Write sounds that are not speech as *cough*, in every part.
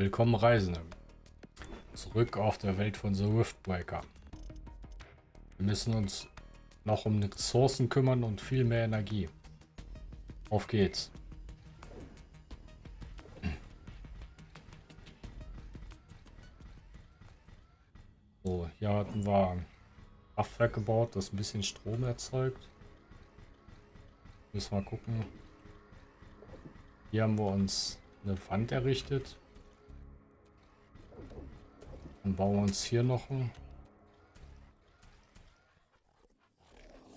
Willkommen Reisende. Zurück auf der Welt von The Riftbreaker. Wir müssen uns noch um Ressourcen kümmern und viel mehr Energie. Auf geht's. So, hier hatten wir ein Kraftwerk gebaut, das ein bisschen Strom erzeugt. Müssen wir gucken. Hier haben wir uns eine Wand errichtet. Dann bauen wir uns hier noch ein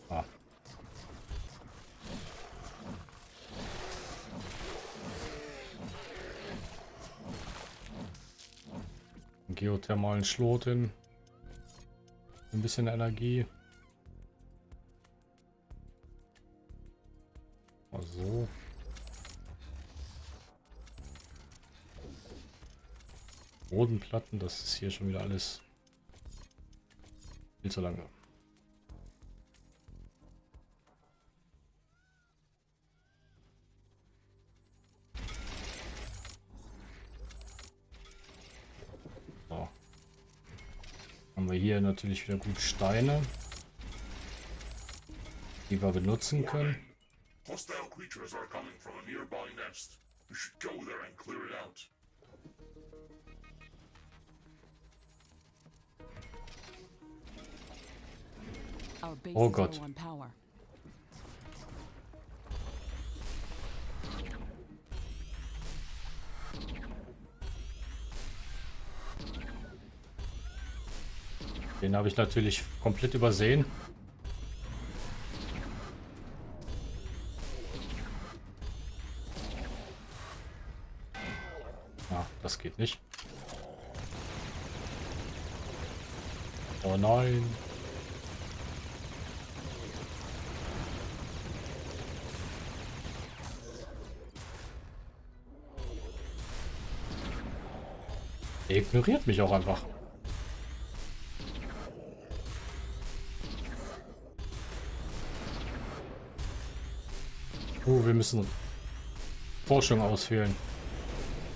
ah. geothermalen Schlot hin. Ein bisschen Energie. Bodenplatten, das ist hier schon wieder alles viel zu lange. So. Haben wir hier natürlich wieder gut Steine, die wir benutzen können. Hostile creatures are coming from a nearby nest. We should go there and clear it out. Oh Gott. Den habe ich natürlich komplett übersehen. Ah, das geht nicht. Oh nein. Er ignoriert mich auch einfach. Oh, wir müssen Forschung auswählen.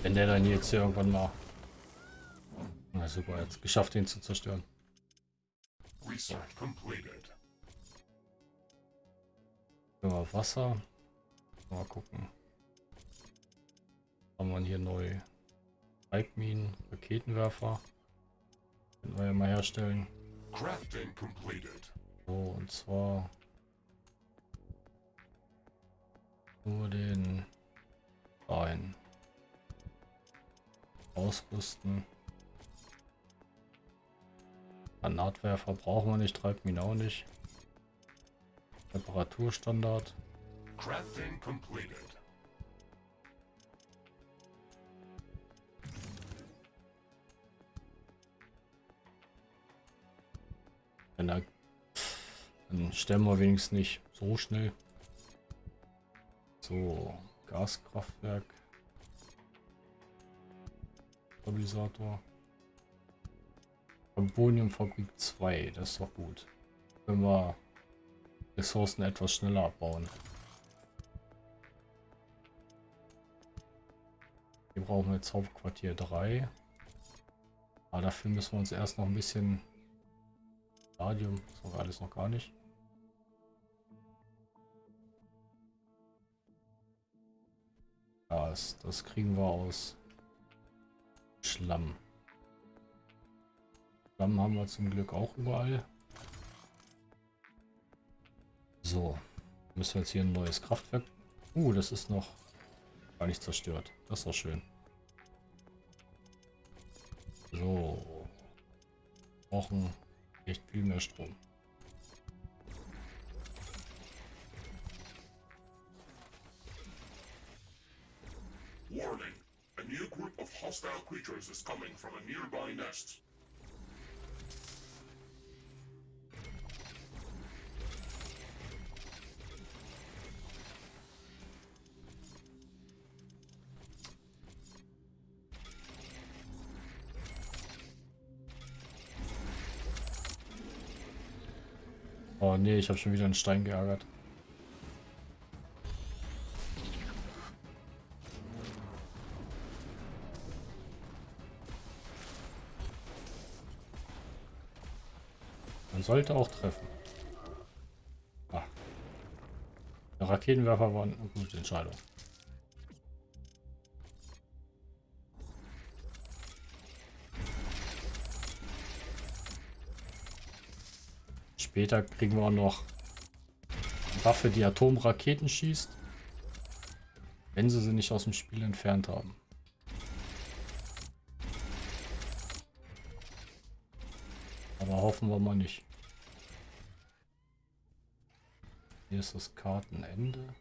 Wenn der dann jetzt hier irgendwann mal... Na super, jetzt geschafft, ihn zu zerstören. Ja, Wasser. Mal gucken. Haben wir hier neu Treibminen, Raketenwerfer. Können wir ja mal herstellen. So, und zwar nur den Bein ausrüsten. Granatwerfer brauchen wir nicht, Treibminen auch nicht. Temperaturstandard. Crafting completed. Dann, dann stellen wir wenigstens nicht so schnell. So, Gaskraftwerk. Stabilisator. Carboniumfabrik 2, das ist doch gut. Wenn wir Ressourcen etwas schneller abbauen. Hier brauchen wir jetzt Hauptquartier 3. Aber dafür müssen wir uns erst noch ein bisschen Stadium, das war alles noch gar nicht. Das, das kriegen wir aus Schlamm. Schlamm haben wir zum Glück auch überall. So, müssen wir jetzt hier ein neues Kraftwerk. Uh, das ist noch gar nicht zerstört. Das ist doch schön. So. Brauchen echt viel mehr Strom. Warning. A new group of hostile creatures is coming from a nearby nest. Nee, ich habe schon wieder einen Stein geärgert. Man sollte auch treffen. Ah. Der Raketenwerfer war eine gute Entscheidung. Später kriegen wir auch noch Waffe, die Atomraketen schießt. Wenn sie sie nicht aus dem Spiel entfernt haben. Aber hoffen wir mal nicht. Hier ist das Kartenende.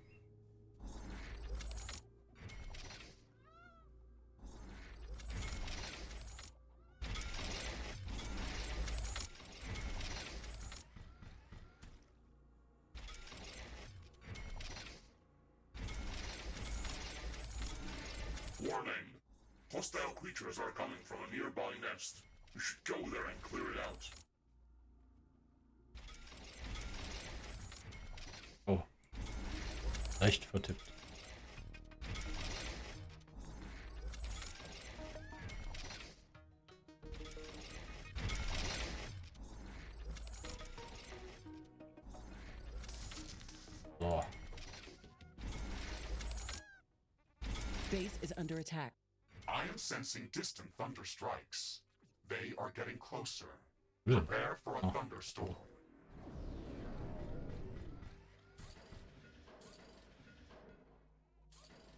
Nearby nest. You should go there and clear it out. Oh. Recht vertippt. So. Base is under attack. I am sensing distant thunder strikes. They are getting closer. Prepare for a Oh. thunderstorm.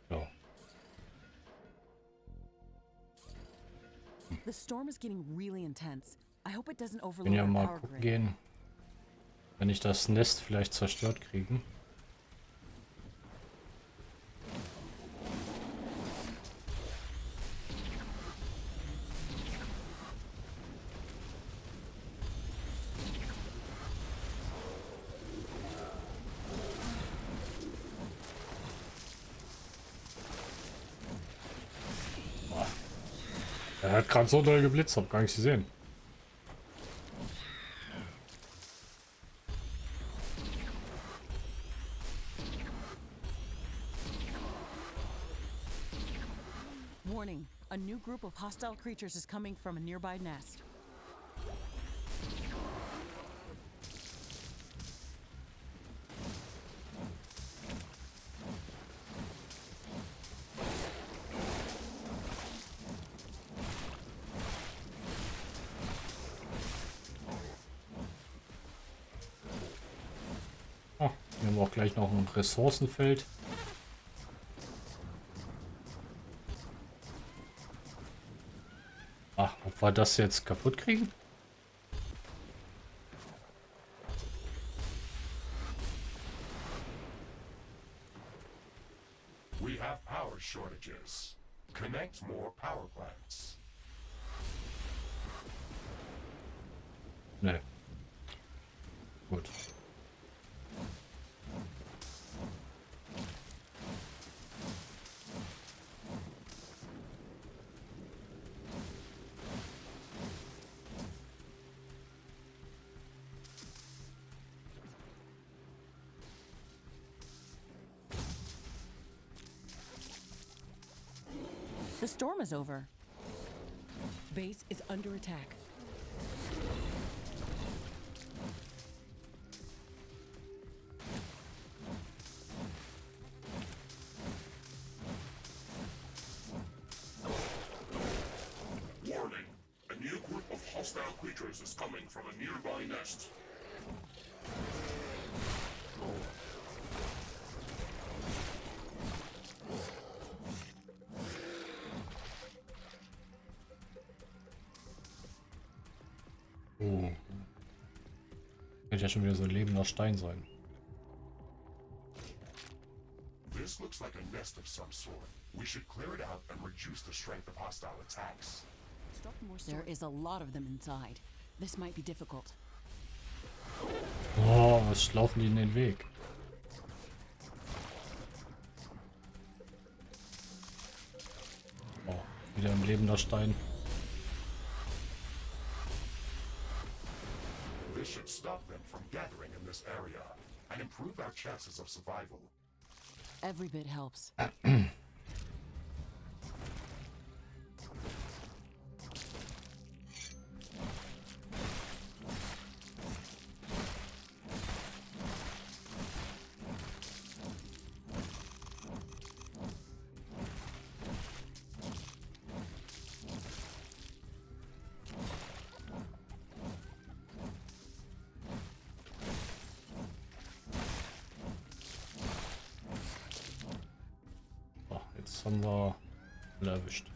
So. The storm is getting really intense. I hope it doesn't Können overload ja our mal power gucken grid. gehen, wenn ich das Nest vielleicht zerstört kriegen. Gerade so doll geblitzt, hab gar nicht gesehen. Warning, a new group of hostile creatures is coming from a nearby nest. Oh, hier haben wir auch gleich noch ein Ressourcenfeld. Ach, ob wir das jetzt kaputt kriegen? The storm is over. Base is under attack. Warning! A new group of hostile creatures is coming from a nearby nest. Ja schon wieder so ein lebender Stein sein. This looks like a nest of some sort. We should clear it out and reduce the strength of hostile attacks. There is a lot of them inside. This might be difficult. Oh, was laufen die in den Weg? Oh, wieder ein lebender Stein. And improve our chances of survival. Every bit helps. *clears throat* haben wir erwischt.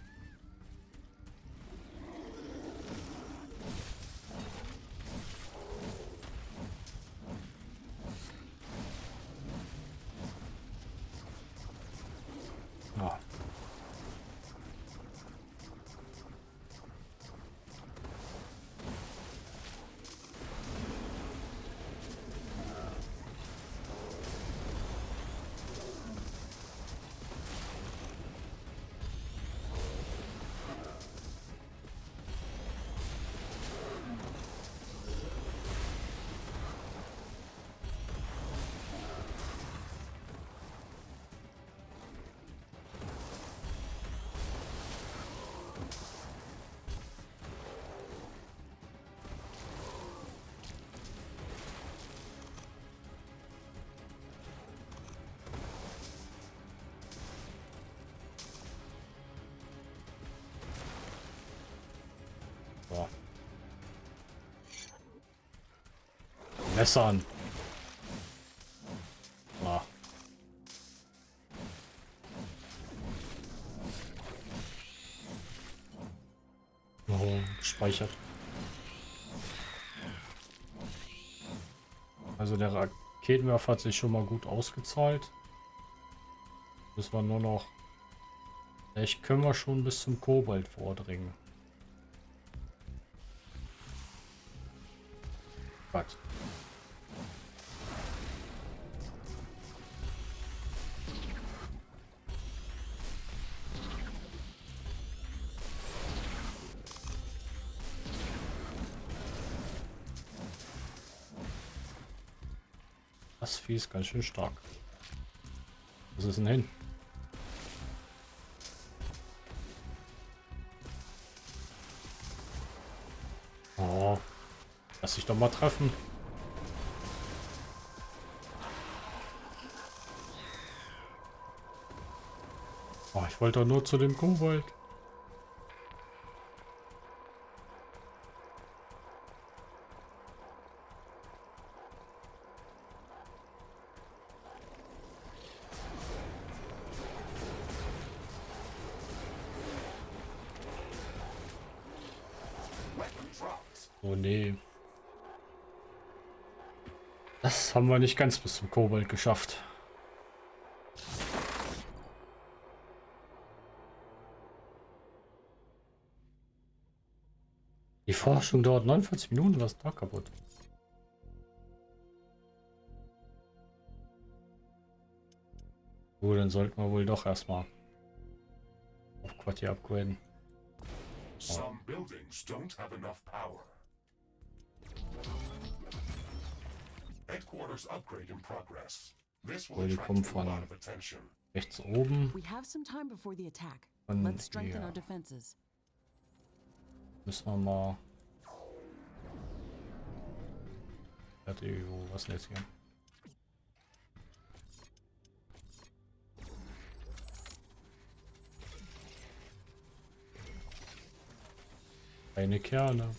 Messer an. Ah. Oh, gespeichert. Also der Raketenwerfer hat sich schon mal gut ausgezahlt. Müssen wir nur noch... Vielleicht können wir schon bis zum Kobalt vordringen. Gott. Ist ganz schön stark. Was ist denn hin? Oh. Lass dich doch mal treffen. Oh, ich wollte doch nur zu dem Kobold. Weapon dropped. Oh nee. Das haben wir nicht ganz bis zum Kobold geschafft. Die Forschung dauert 49 Minuten, was da kaputt? Gut, dann sollten wir wohl doch erstmal auf Quartier upgraden. Some buildings don't have enough power. Headquarters upgrade in progress. This will attract kommen a von- lot of attention. Rechts oben We have some time before the attack. Von Let's strengthen our defenses. müssen wir mal... Warte, wo, was denn jetzt hier? Eine Kerne.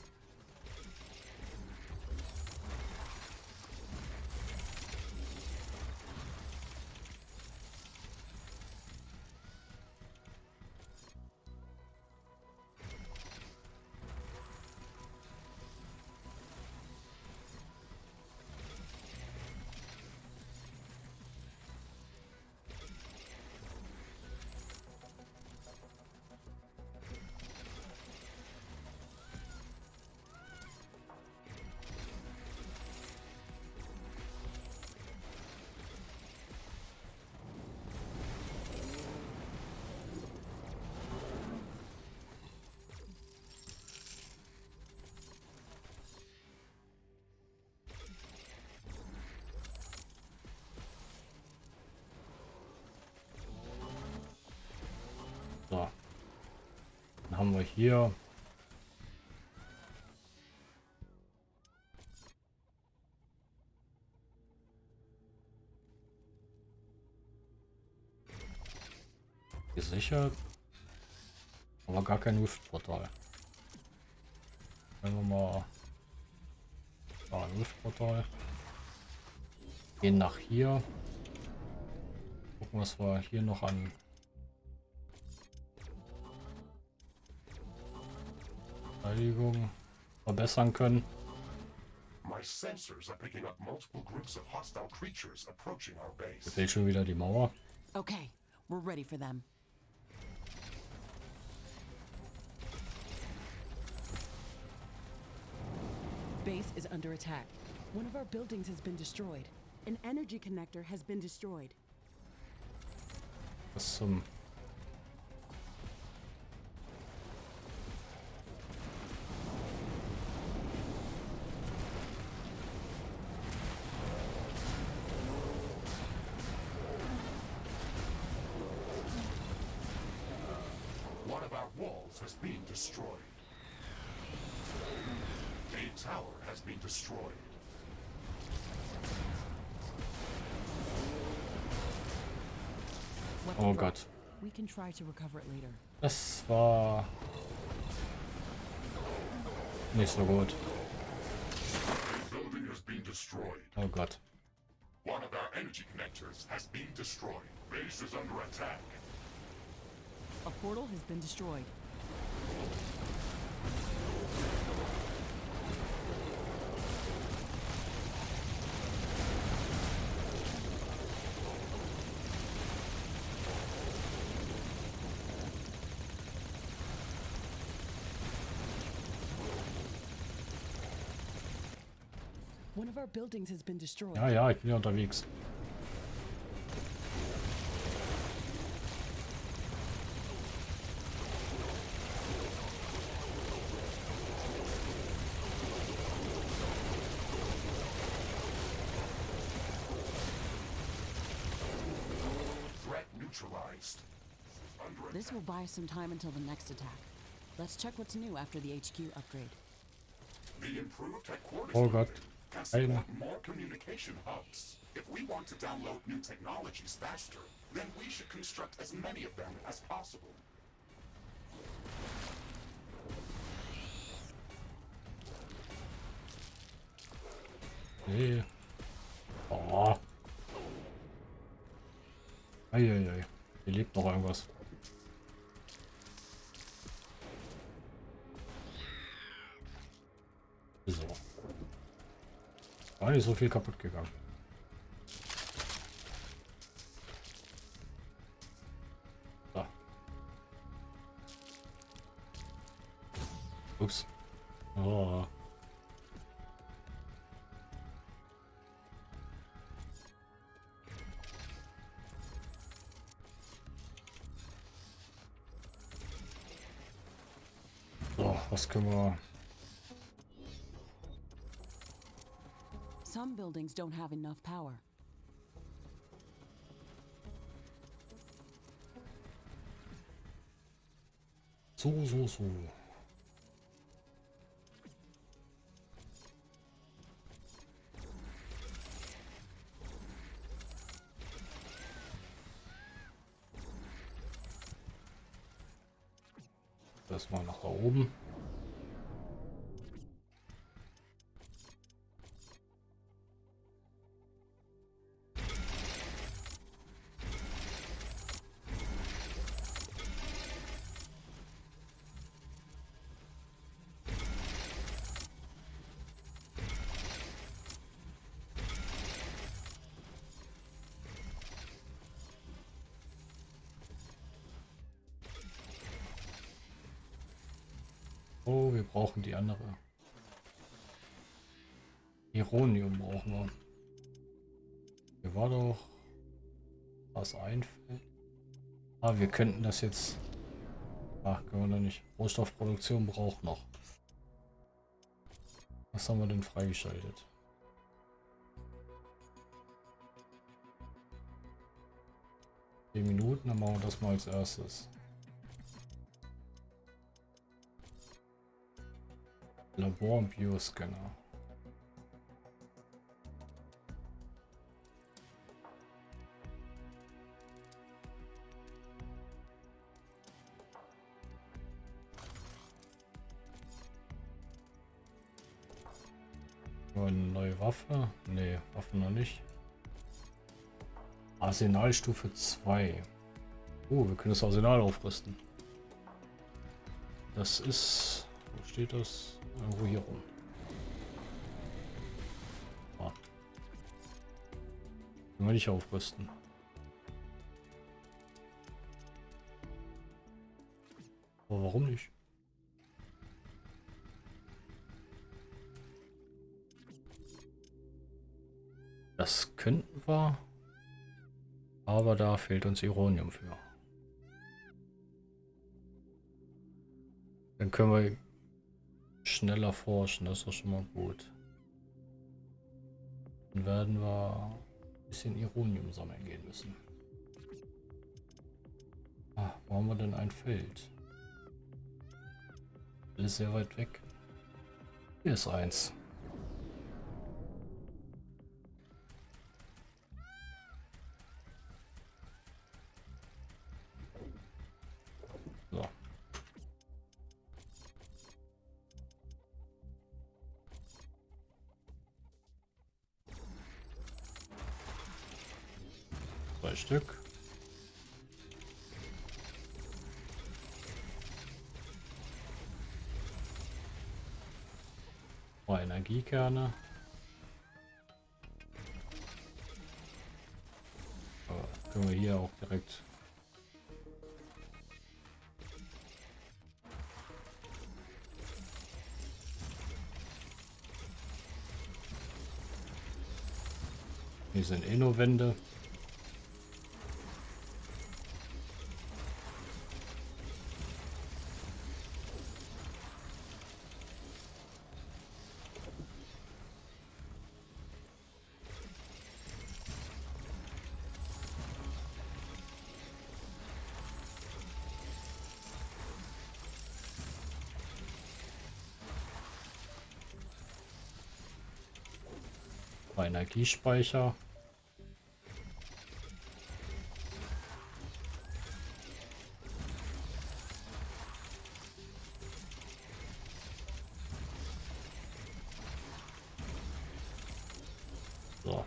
Hier. Gesichert. Aber gar kein Riftportal. Wenn wir mal. Ein Riftportal. Gehen nach hier. Gucken, was wir hier noch an creatures approaching our base. Fehlt schon wieder die Mauer. Okay, we're ready for them. Base is under attack. One of our buildings has been destroyed. An energy connector has been destroyed. Was zum... Oh drop. Gott. We can try to recover it later. Das war... Nicht so gut. A building has been destroyed. Oh Gott. One of our energy connectors has been destroyed. Base is under attack. A portal has been destroyed. One of our buildings has been destroyed. Ja, ja, ich bin ja unterwegs. Threat This will buy us some time until the next attack. Let's check what's new after the HQ upgrade. The improved headquarters Oh Gott. Can support more communication hubs. If we want to download new technologies faster, then we should construct as many of them as possible. Nee. Oh. Eieiei. Hier lebt noch irgendwas. War nicht so viel kaputt gegangen. Ups. Oh. So, was können wir... Some buildings don't have enough power. So, so, so. Das mal nach oben. Brauchen die andere. Ironium brauchen wir. Hier war doch was einfällt. Ah, wir könnten das jetzt. Ach, können wir noch nicht. Rohstoffproduktion braucht noch. Was haben wir denn freigeschaltet? Zehn Minuten, dann machen wir das mal als erstes. Labor- und Bioscanner. Nur Eine neue Waffe? Nee, Waffen noch nicht. Arsenalstufe 2. Oh, wir können das Arsenal aufrüsten. Das ist... Wo steht das? Irgendwo hier rum. Ah. Können wir nicht aufrüsten. Aber warum nicht? Das könnten wir. Aber da fehlt uns Ironium für. Dann können wir schneller forschen, das ist doch schon mal gut. Dann werden wir ein bisschen Ironium sammeln gehen müssen. Ah, wo haben wir denn ein Feld? Ist sehr weit weg. Hier ist eins. Zwei Stück. Zwei Energiekerne. Aber können wir hier auch direkt Hier sind eh nur Wände. Energiespeicher. So.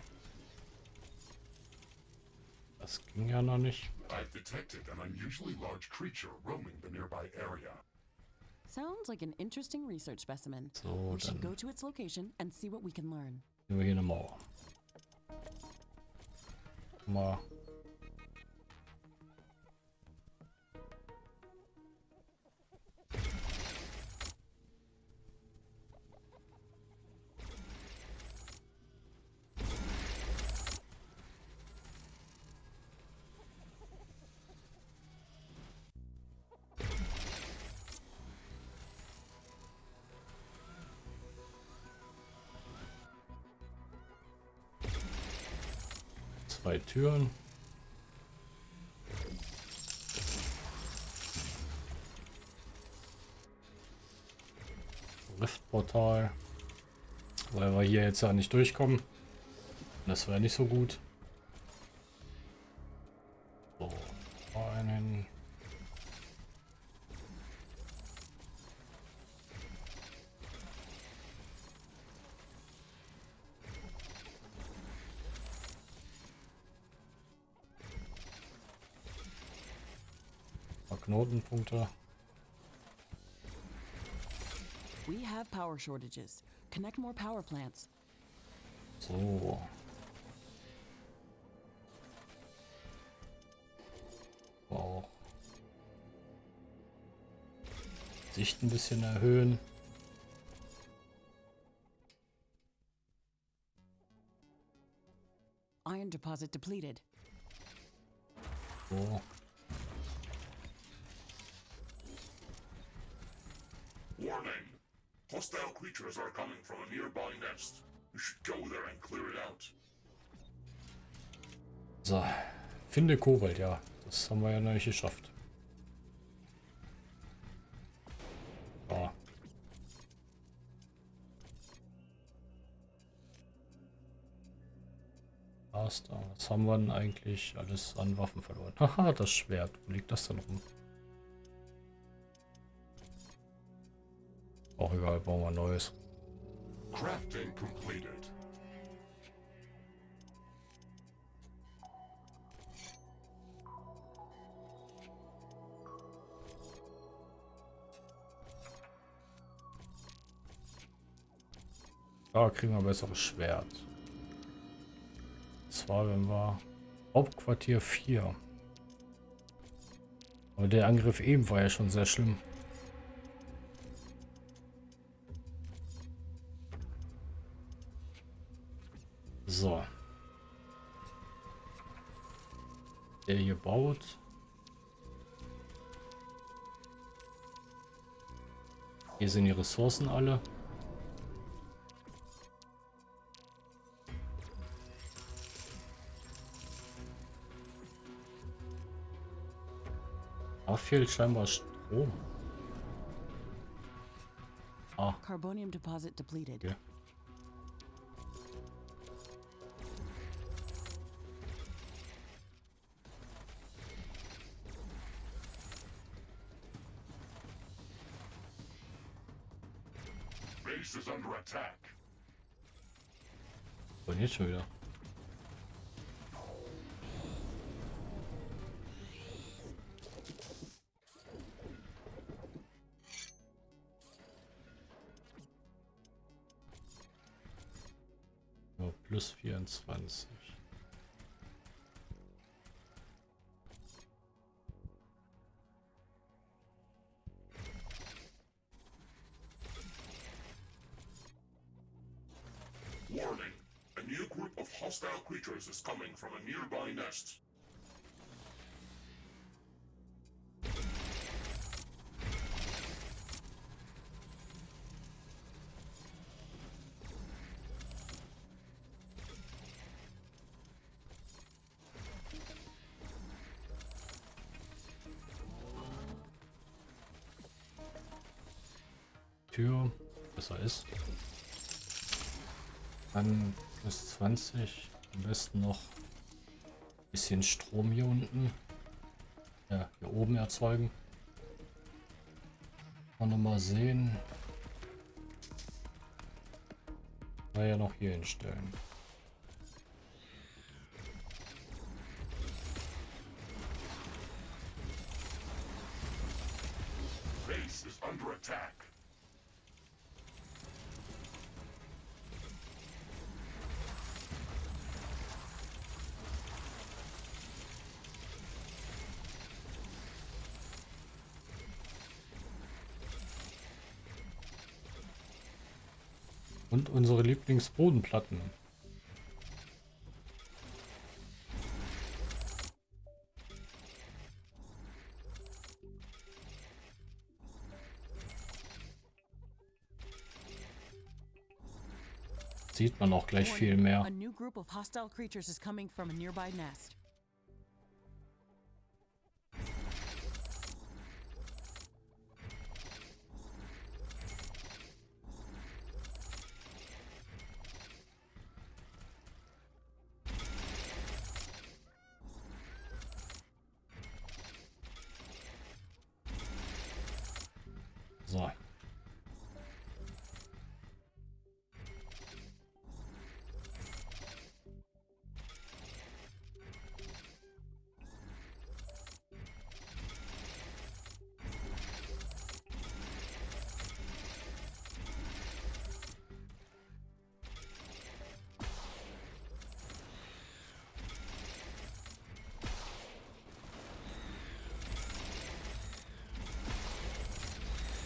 Das ging ja noch nicht. I've detected an unusually large creature roaming the nearby area. Sounds like an interesting research specimen. So, we should go to its location and see what we can learn. Nehmen wir hier eine Mauer. Mal. Zwei Türen. Riftportal. Weil wir hier jetzt ja nicht durchkommen. Das wäre nicht so gut. So, einen. Knotenpunkte. We have power shortages. Connect more power plants. So. Auch. Sicht ein bisschen erhöhen. Iron deposit depleted. So. Warning! Hostile creatures are coming from a nearby nest. You should go there and clear it out. So. Finde Kobalt, ja. Das haben wir ja noch nicht geschafft. Ah. Was haben wir denn eigentlich alles an Waffen verloren? Haha, das Schwert. Wo liegt das denn rum? Auch egal, bauen wir ein neues. Crafting completed. Da kriegen wir ein besseres Schwert. Und zwar, wenn wir Hauptquartier 4. Aber der Angriff eben war ja schon sehr schlimm. So. Der hier baut. Hier sind die Ressourcen alle. Da fehlt scheinbar Strom. Ah, Carbonium deposit depleted. okay. Und jetzt schon wieder. Ja, plus 24. from a nearby nest. Tür besser ist. Dann plus 20. Am besten noch bisschen Strom hier unten. Ja, hier oben erzeugen. Kann noch mal sehen. War ja noch hier hinstellen. Unsere Lieblingsbodenplatten. Sieht man auch gleich viel mehr. A new group of hostile creatures is coming from a nearby nest. So.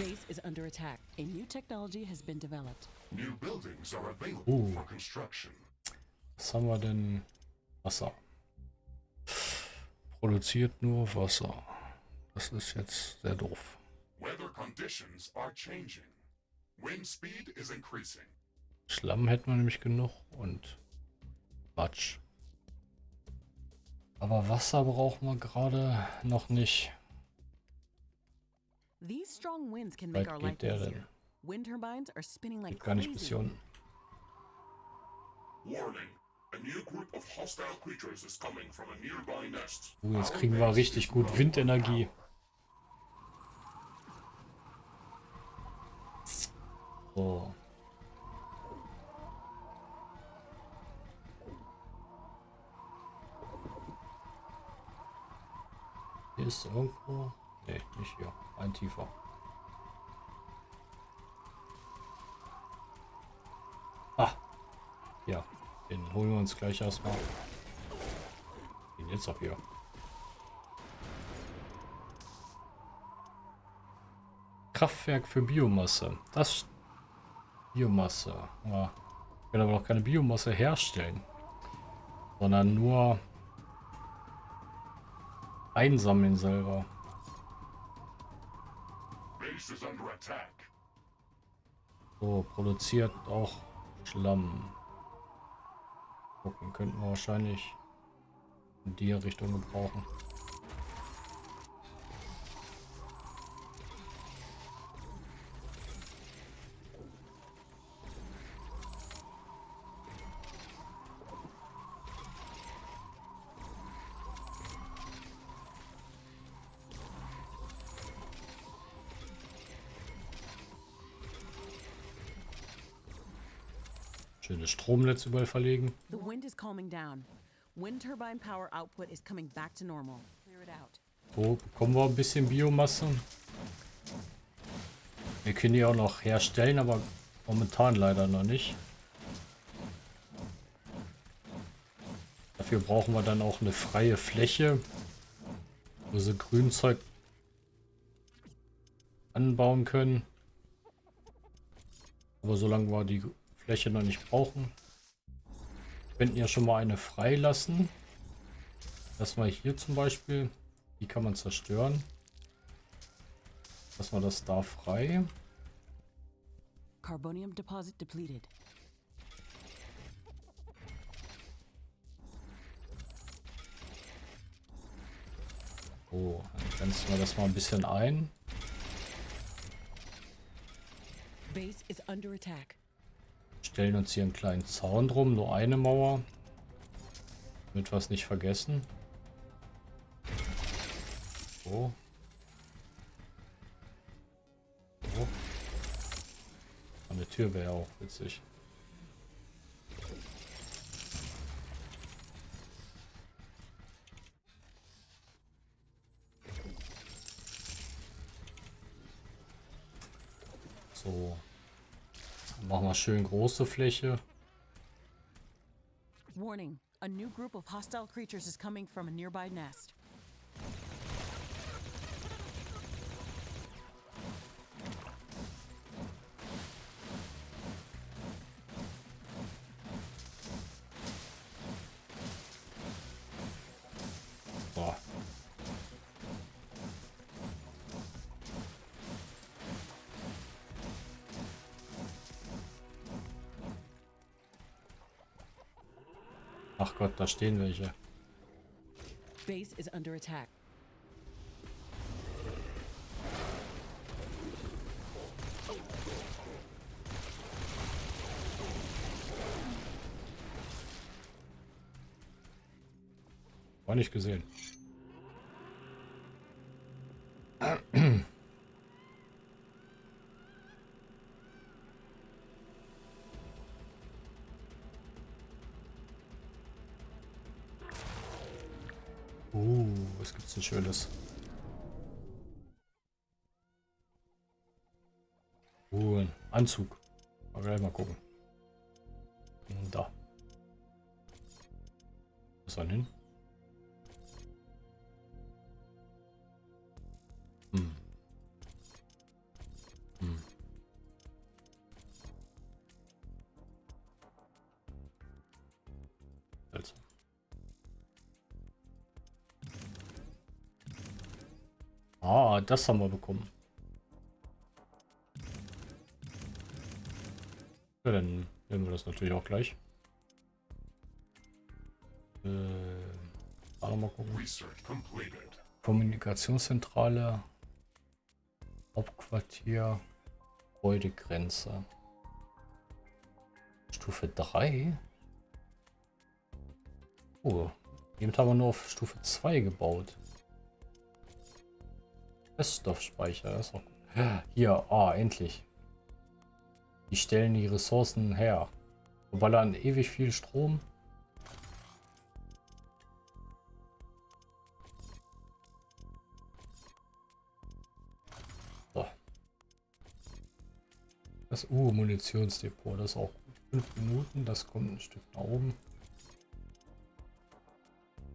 Base is under attack. A new technology has been developed. New buildings are available Ooh. for construction. Was haben wir denn? Wasser. Produziert nur Wasser. Das ist jetzt sehr doof. Weather conditions are changing. Wind speed is increasing. Schlamm hätten wir nämlich genug und Quatsch. Aber Wasser brauchen wir gerade noch nicht. These strong winds can make our life der easier. denn? Wind turbines are spinning like crazy. Warning. A new group of hostile creatures is coming from a nearby nest. Uh, jetzt kriegen wir richtig gut Windenergie. So. Hier ist irgendwo. Ne, nicht hier. Ein tiefer. Ah. holen wir uns gleich erstmal. Gehen jetzt auch hier. Kraftwerk für Biomasse. Das Biomasse. Ja. Ich kann aber noch keine Biomasse herstellen. Sondern nur einsammeln selber. So, produziert auch Schlamm. Gucken, könnten wir wahrscheinlich in die Richtung gebrauchen. Schönes Stromnetz überall verlegen. The wind is calming down. Wind turbine power output is coming back to normal. Clear it out. So, bekommen wir ein bisschen Biomasse. Wir können die auch noch herstellen, aber momentan leider noch nicht. Dafür brauchen wir dann auch eine freie Fläche, wo sie Grünzeug anbauen können. Aber solange wir die Fläche noch nicht brauchen, könnten ja schon mal eine freilassen. Das mal hier zum Beispiel. Die kann man zerstören. Lassen wir das da frei. Carbonium deposit depleted. So, dann grenzen wir das mal ein bisschen ein. Base is under attack. Stellen uns hier einen kleinen Zaun drum, nur eine Mauer. Damit wir es nicht vergessen. So. So. Eine Tür wäre auch witzig. Wir schön große Fläche. Warning. A new group of hostile creatures is coming from a nearby nest. Gott, da stehen welche. Base is under attack. War nicht gesehen. Gibt's denn Schönes? Uh, ein Anzug. Mal gleich mal gucken. Hm, Da. Was dann hin? Das haben wir bekommen. Ja, dann nehmen wir das natürlich auch gleich. Äh, mal gucken. Kommunikationszentrale, Hauptquartier, Gebäudegrenze. Stufe 3? Oh, eben haben wir nur auf Stufe 2 gebaut. Feststoffspeicher, ist auch gut. Hier, ah, endlich. Die stellen die Ressourcen her. Ballern ewig viel Strom. So. Das uh, Munitionsdepot, das ist auch gut. Fünf Minuten, das kommt ein Stück nach oben.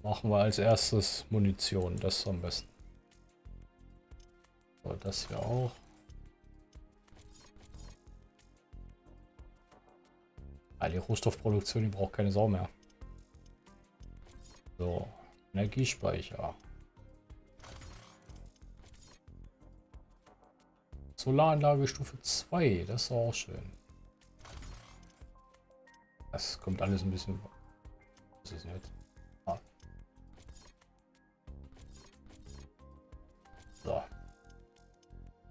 Machen wir als erstes Munition, das ist am besten. So, das hier auch. Ah, die Rohstoffproduktion, die braucht keine Sau mehr. So, Energiespeicher. Solaranlage Stufe 2, das ist auch schön. Das kommt alles ein bisschen... Das ist nicht.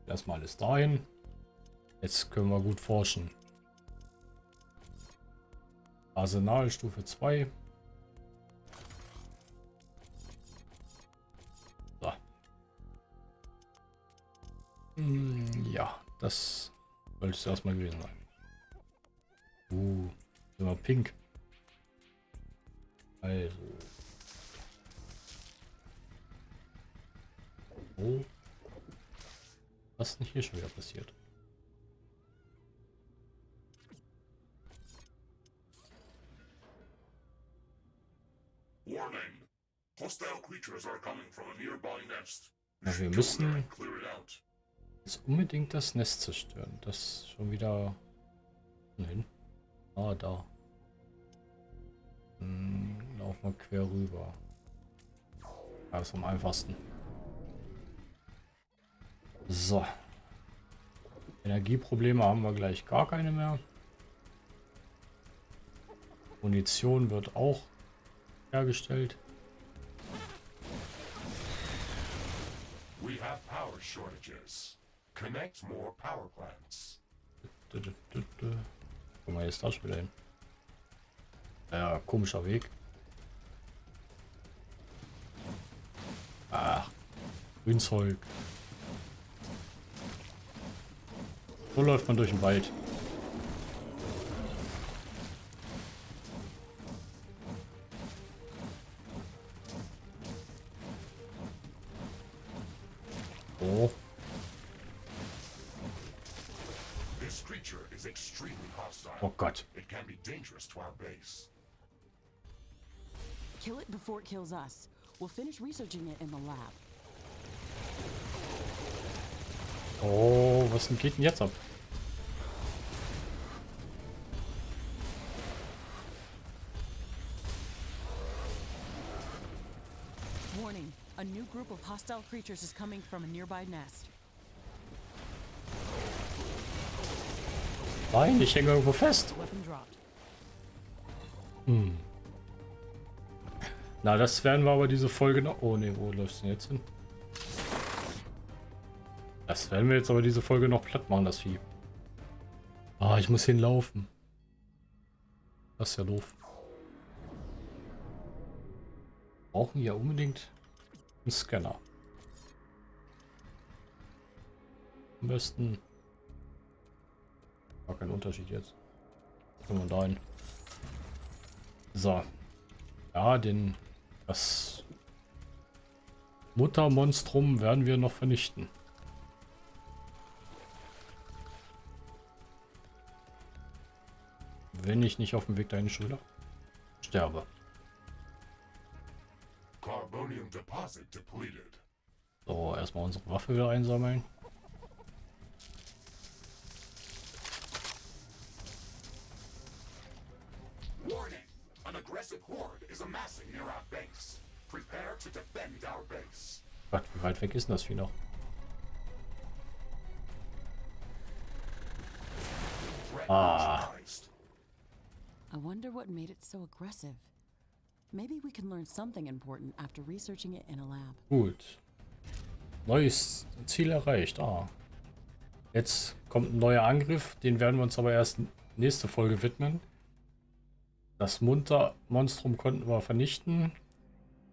Lass mal alles dahin. Jetzt können wir gut forschen. Arsenal Stufe 2. So. Hm, ja, das sollte es erstmal gewesen sein. Uh, sind wir pink. Also. Oh. Was ist denn hier schon wieder passiert? Warning. Hostile creatures are coming from a nearby nest. You Ja, wir müssen-. Jetzt unbedingt das Nest zerstören. Das schon wieder... Nein. Ah, da. Hm, laufen wir quer rüber. Da ist am einfachsten. So. Energieprobleme haben wir gleich gar keine mehr. Munition wird auch hergestellt. We have power shortages. Connect more power plants. Guck mal, jetzt da schon wieder hin. Ja, komischer Weg. Ach, Grünzeug. So läuft man durch den Wald. Oh, This creature is extremely hostile. oh Gott. It can be dangerous to our base. Kill it before it kills us. We'll finish researching it in the lab. Oh, was denn geht denn jetzt ab? Warning, a new group of hostile creatures is coming from a nearby nest. Nein, ich hänge irgendwo fest. Dropped. Na, das werden wir aber diese Folge noch... Oh ne, wo läuft es denn jetzt hin? Das werden wir jetzt aber diese Folge noch platt machen, das Vieh. Ah, ich muss hinlaufen. Das ist ja doof. Brauchen ja unbedingt einen Scanner. Am besten... War kein Unterschied jetzt. Können wir dahin. So. Ja, den... Das Muttermonstrum werden wir noch vernichten. Wenn ich nicht auf dem Weg dahin schulter sterbe. So, erstmal unsere Waffe wieder einsammeln. Warning! An aggressive horde is amassing near our base. Prepare to defend our base. Gott, wie weit weg ist denn das Vieh noch? Wonder what made it so aggressive. Maybe we can learn something important after researching it in a lab. Gut. Neues Ziel erreicht. Ah. Jetzt kommt ein neuer Angriff. Den werden wir uns aber erst nächste Folge widmen. Das Munter-Monstrum konnten wir vernichten.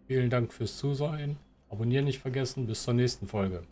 Vielen Dank fürs Zusehen. Abonnieren nicht vergessen. Bis zur nächsten Folge.